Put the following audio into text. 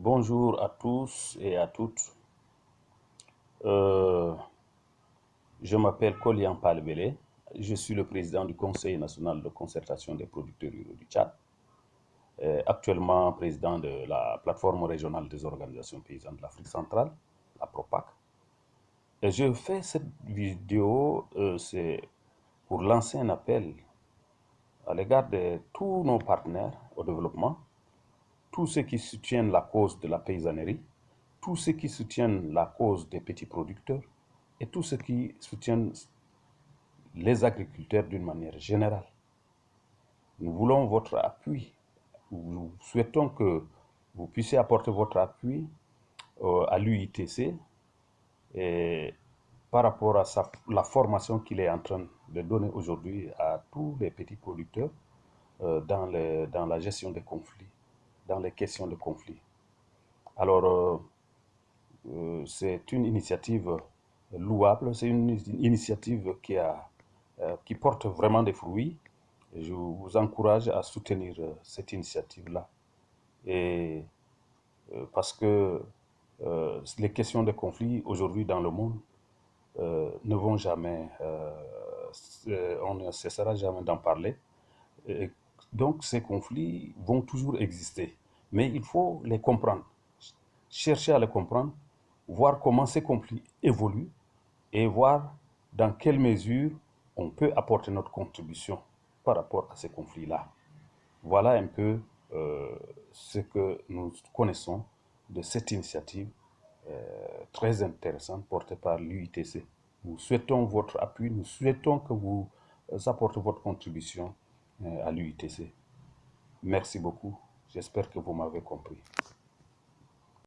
Bonjour à tous et à toutes. Euh, je m'appelle Kolian Palbele. Je suis le président du Conseil national de concertation des producteurs ruraux du Tchad. Euh, actuellement président de la plateforme régionale des organisations paysannes de l'Afrique centrale, la PROPAC. Et je fais cette vidéo, euh, pour lancer un appel à l'égard de tous nos partenaires au développement tous ceux qui soutiennent la cause de la paysannerie, tous ceux qui soutiennent la cause des petits producteurs et tous ceux qui soutiennent les agriculteurs d'une manière générale. Nous voulons votre appui. Nous souhaitons que vous puissiez apporter votre appui euh, à l'UITC par rapport à la formation qu'il est en train de donner aujourd'hui à tous les petits producteurs euh, dans la gestion des conflits dans les questions de conflit. Alors, euh, euh, c'est une initiative louable, c'est une initiative qui, a, euh, qui porte vraiment des fruits. je vous encourage à soutenir cette initiative-là. Et parce que les questions de conflit aujourd'hui dans le monde ne vont jamais, on ne cessera jamais d'en parler. Donc ces conflits vont toujours exister, mais il faut les comprendre, chercher à les comprendre, voir comment ces conflits évoluent et voir dans quelle mesure on peut apporter notre contribution par rapport à ces conflits-là. Voilà un peu euh, ce que nous connaissons de cette initiative euh, très intéressante portée par l'UITC. Nous souhaitons votre appui, nous souhaitons que vous apportez votre contribution euh, à l'UITC. Merci beaucoup. J'espère que vous m'avez compris.